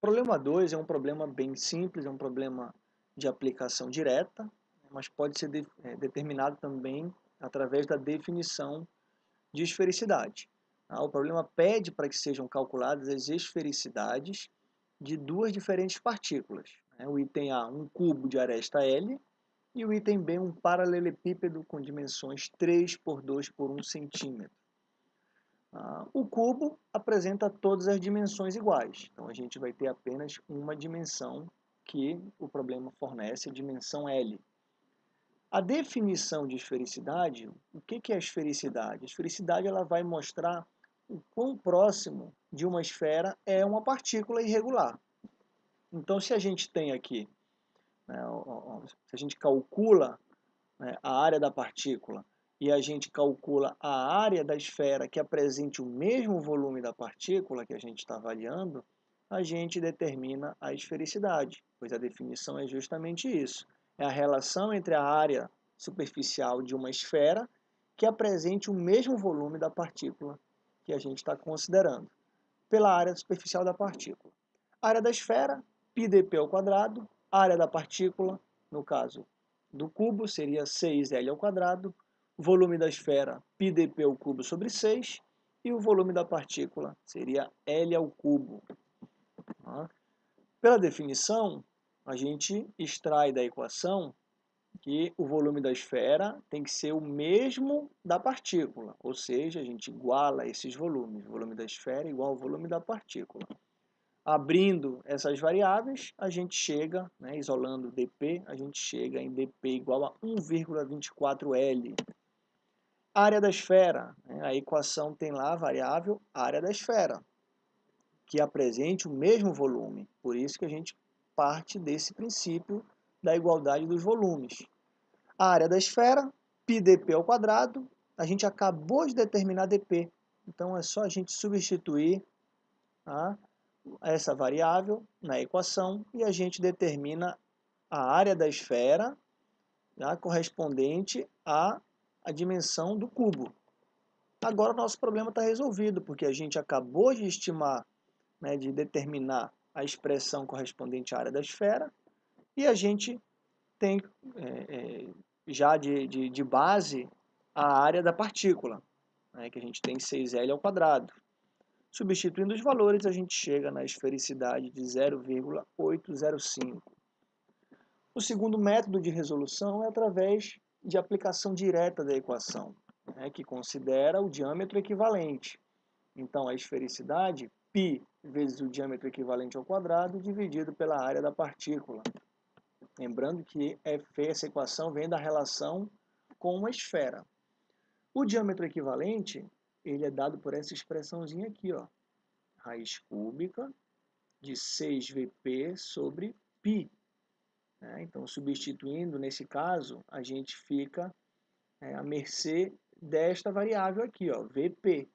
Problema 2 é um problema bem simples, é um problema de aplicação direta, mas pode ser de, é, determinado também através da definição de esfericidade. Ah, o problema pede para que sejam calculadas as esfericidades de duas diferentes partículas. Né? O item A, um cubo de aresta L, e o item B, um paralelepípedo com dimensões 3 por 2 por 1 centímetro. Ah, o cubo apresenta todas as dimensões iguais, então a gente vai ter apenas uma dimensão que o problema fornece, a dimensão L. A definição de esfericidade, o que é a esfericidade? A esfericidade ela vai mostrar o quão próximo de uma esfera é uma partícula irregular. Então, se a gente tem aqui, né, se a gente calcula né, a área da partícula e a gente calcula a área da esfera que apresente o mesmo volume da partícula que a gente está avaliando, a gente determina a esfericidade, pois a definição é justamente isso. É a relação entre a área superficial de uma esfera que apresente o mesmo volume da partícula que a gente está considerando, pela área superficial da partícula. Área da esfera, πdp ao quadrado, área da partícula, no caso do cubo, seria 6L ao quadrado, volume da esfera πdp ao cubo sobre 6 e o volume da partícula seria L ao cubo. Tá? Pela definição, a gente extrai da equação que o volume da esfera tem que ser o mesmo da partícula, ou seja, a gente iguala esses volumes, o volume da esfera igual ao volume da partícula. Abrindo essas variáveis, a gente chega, né, isolando dp, a gente chega em dp igual a 1,24L, Área da esfera, né? a equação tem lá a variável área da esfera, que apresente o mesmo volume. Por isso que a gente parte desse princípio da igualdade dos volumes. A área da esfera, πdp ao quadrado, a gente acabou de determinar dp. Então é só a gente substituir tá, essa variável na equação e a gente determina a área da esfera tá, correspondente a a dimensão do cubo. Agora o nosso problema está resolvido, porque a gente acabou de estimar, né, de determinar a expressão correspondente à área da esfera, e a gente tem é, é, já de, de, de, base a área da partícula, né, que a gente tem 6L ao quadrado. Substituindo os valores, a gente chega na esfericidade de 0,805. O segundo método de resolução é através de aplicação direta da equação, né, que considera o diâmetro equivalente. Então, a esfericidade, π vezes o diâmetro equivalente ao quadrado, dividido pela área da partícula. Lembrando que F, essa equação vem da relação com uma esfera. O diâmetro equivalente, ele é dado por essa expressãozinha aqui, ó, raiz cúbica de 6Vp sobre π, né? Então, substituindo, nesse caso, a gente fica é, à mercê desta variável aqui, ó, Vp.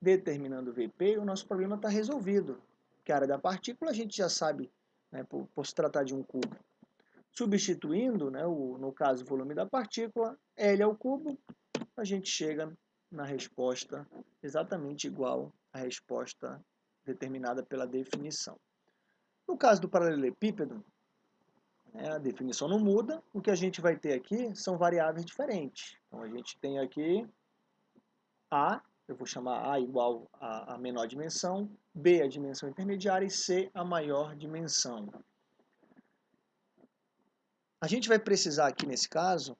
Determinando Vp, o nosso problema está resolvido. Que a área da partícula a gente já sabe, né, por, por se tratar de um cubo. Substituindo, né, o, no caso, o volume da partícula, L ao cubo, a gente chega na resposta exatamente igual à resposta determinada pela definição. No caso do paralelepípedo? A definição não muda, o que a gente vai ter aqui são variáveis diferentes. Então a gente tem aqui A, eu vou chamar A igual a, a menor dimensão, B a dimensão intermediária e C a maior dimensão. A gente vai precisar aqui nesse caso,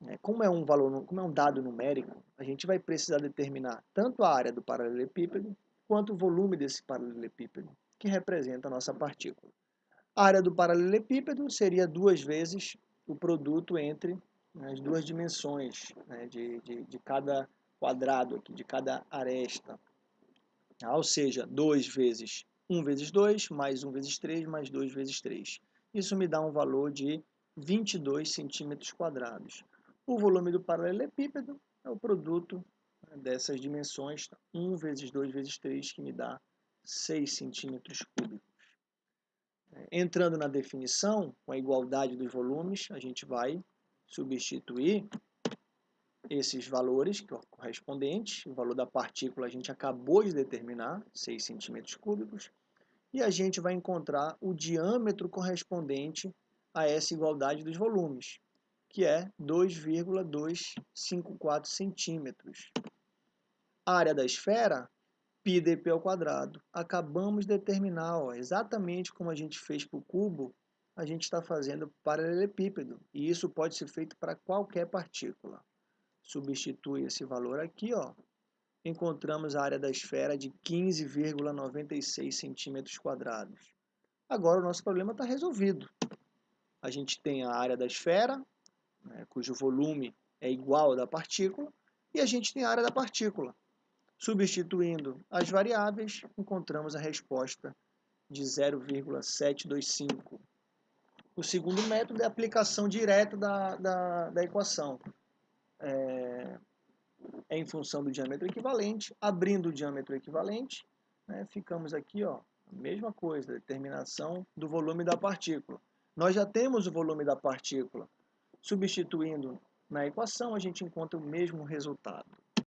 né, como é um valor, como é um dado numérico, a gente vai precisar determinar tanto a área do paralelepípedo quanto o volume desse paralelepípedo, que representa a nossa partícula. A área do paralelepípedo seria duas vezes o produto entre as duas dimensões né, de, de, de, cada quadrado aqui, de cada aresta. Ah, ou seja, 2 vezes 1 vezes 2, mais 1 vezes 3, mais 2 vezes 3. Isso me dá um valor de 22 centímetros quadrados. O volume do paralelepípedo é o produto né, dessas dimensões, 1 vezes 2 vezes 3, que me dá 6 centímetros cúbicos. Entrando na definição, com a igualdade dos volumes, a gente vai substituir esses valores correspondentes. O valor da partícula a gente acabou de determinar, 6 centímetros cúbicos. e a gente vai encontrar o diâmetro correspondente a essa igualdade dos volumes, que é 2,254 centímetros. Área da esfera, πdp ao quadrado. Acabamos de determinar, ó, exatamente como a gente fez para o cubo, a gente está fazendo paralelepípedo, e isso pode ser feito para qualquer partícula. Substitui esse valor aqui, ó, encontramos a área da esfera de 15,96 centímetros quadrados. Agora o nosso problema está resolvido. A gente tem a área da esfera, né, cujo volume é igual ao da partícula, e a gente tem a área da partícula. Substituindo as variáveis, encontramos a resposta de 0,725. O segundo método é a aplicação direta da, da, da equação. É, é, em função do diâmetro equivalente. Abrindo o diâmetro equivalente, né, ficamos aqui, ó, a mesma coisa, determinação do volume da partícula. Nós já temos o volume da partícula. Substituindo na equação, a gente encontra o mesmo resultado.